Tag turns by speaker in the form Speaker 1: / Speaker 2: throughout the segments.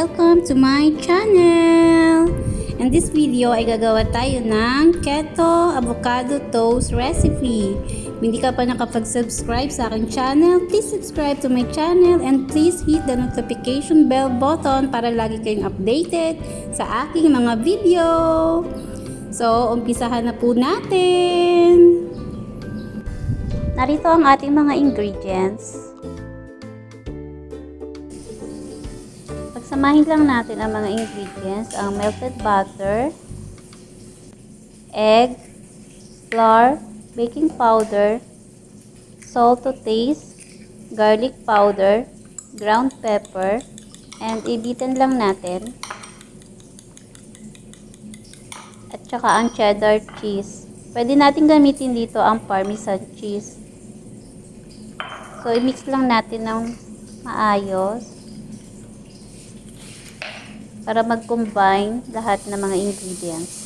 Speaker 1: Welcome to my channel! In this video ay gagawa tayo ng keto avocado toast recipe. Hindi ka pa nakapag-subscribe sa aking channel, please subscribe to my channel and please hit the notification bell button para lagi kayong updated sa aking mga video. So, umpisahan na po natin! Narito ang ating mga ingredients. Pagsamahin lang natin ang mga ingredients, ang melted butter, egg, flour, baking powder, salt to taste, garlic powder, ground pepper, and ibitin lang natin. At saka ang cheddar cheese. Pwede natin gamitin dito ang parmesan cheese. So, i-mix lang natin ng maayos para mag-combine lahat ng mga ingredients.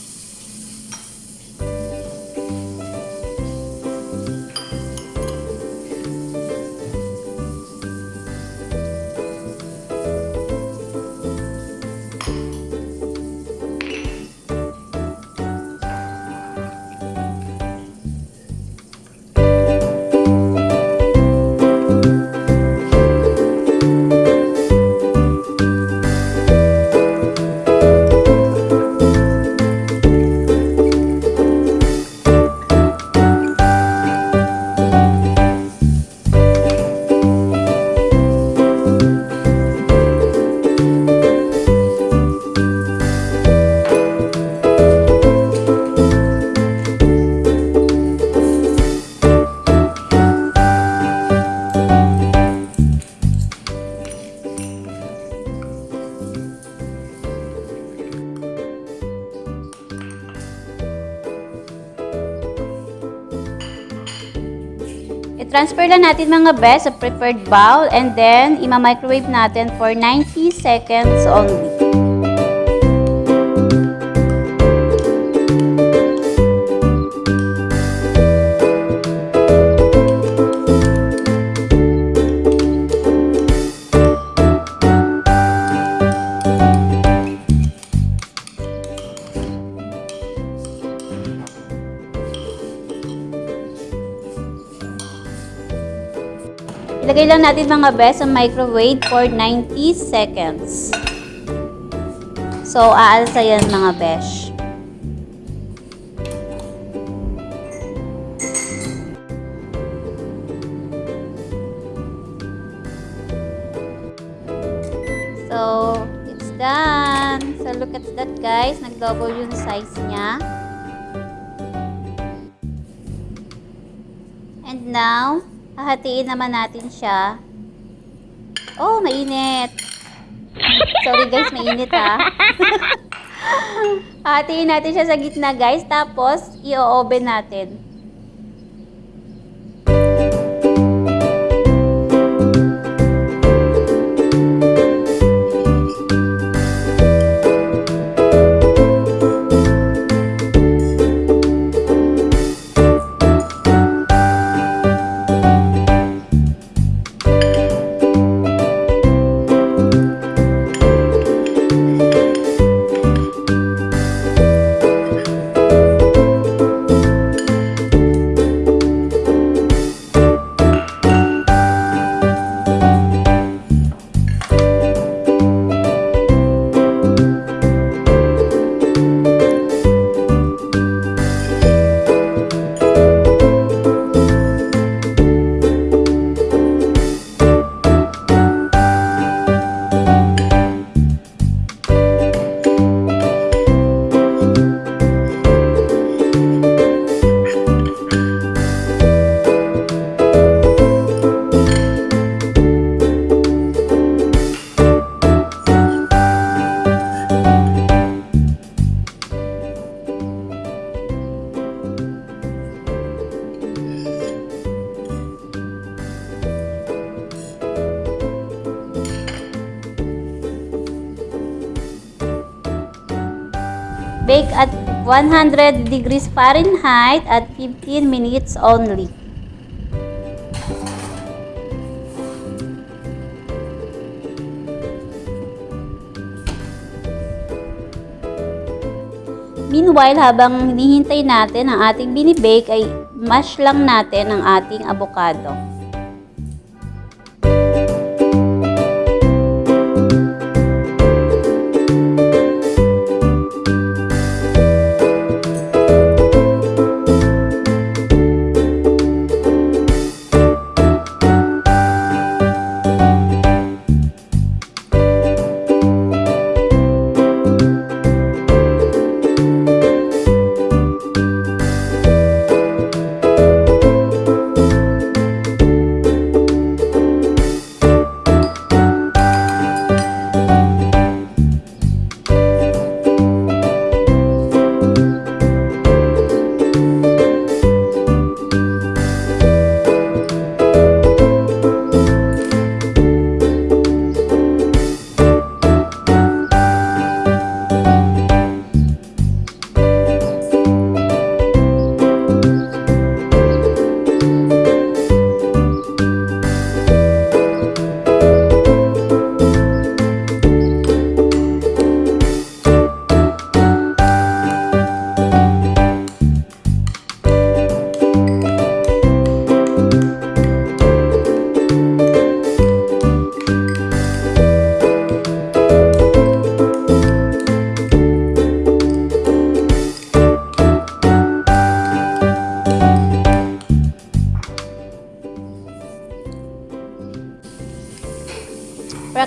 Speaker 1: I-transfer lang natin mga best sa preferred bowl and then ima-microwave natin for 90 seconds only. Ilagay lang natin mga best sa microwave for 90 seconds. So, aalsa yan mga besh. So, it's done. So, look at that guys. Nag-double yung size niya. And now, hahatiin naman natin siya. Oh, mainit. Sorry guys, mainit ha. hahatiin natin siya sa gitna guys. Tapos, i-oven natin. Bake at 100 degrees Fahrenheit at 15 minutes only. Meanwhile, habang hinihintay natin ang ating binibake ay mash lang natin ang ating avocado.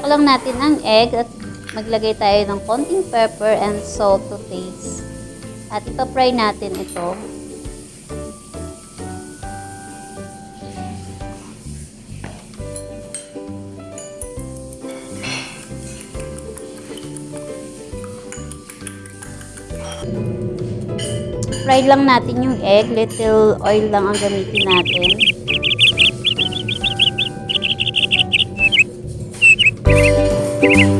Speaker 1: Lang natin ang egg at maglagay tayo ng konting pepper and salt to taste. At ipa-fry natin ito. Fry lang natin yung egg. Little oil lang ang gamitin natin. So,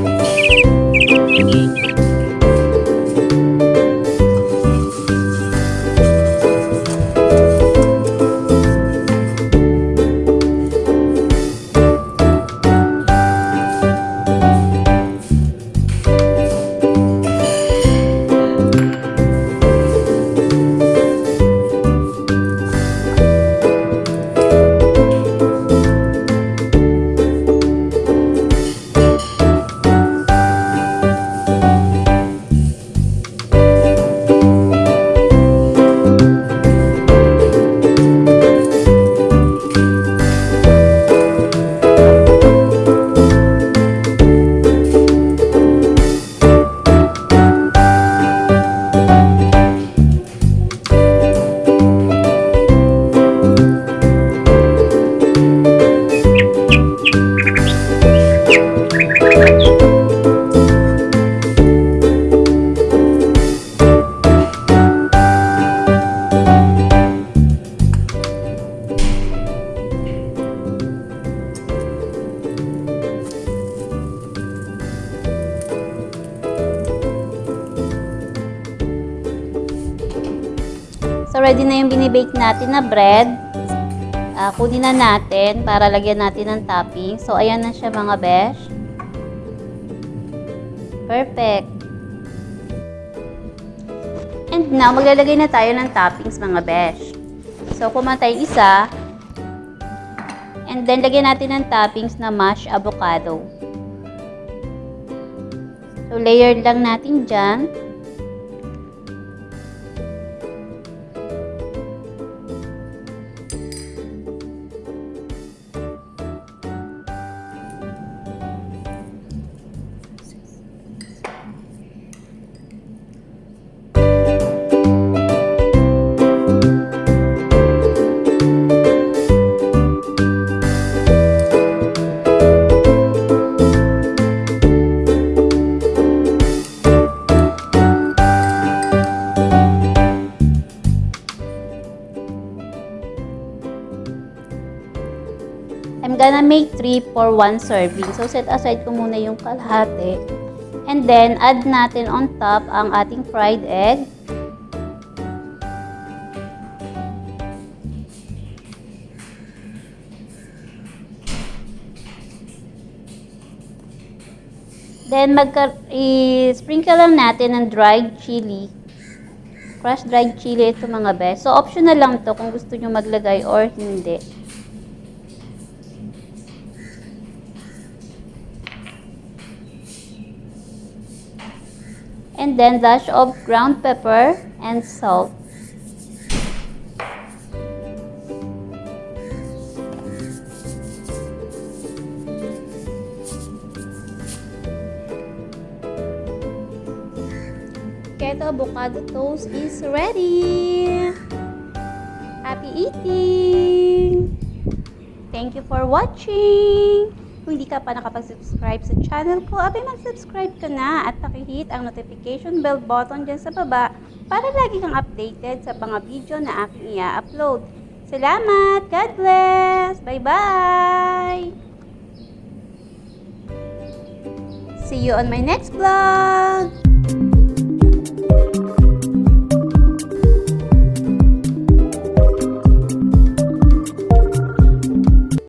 Speaker 1: binibake natin na bread. Ah, kunin na natin para lagyan natin ng topping. So, ayan na siya mga besh. Perfect. And now, maglalagay na tayo ng toppings mga besh. So, kumatay isa. And then, lagyan natin ng toppings na mashed avocado. So, layered lang natin dyan. Make 3 for 1 serving. So, set aside ko muna yung kalahati. And then, add natin on top ang ating fried egg. Then, i-sprinkle lang natin ng dried chili crushed dried chili ito mga bes. So, optional lang to kung gusto nyo maglagay or hindi. And then, dash of ground pepper and salt. Keto avocado toast is ready! Happy eating! Thank you for watching! Kung hindi ka pa nakapag-subscribe sa channel ko, abay mag-subscribe ka na at pakihit ang notification bell button dyan sa baba para lagi kang updated sa mga video na aking i-upload. Salamat! God bless! Bye-bye! See you on my next vlog!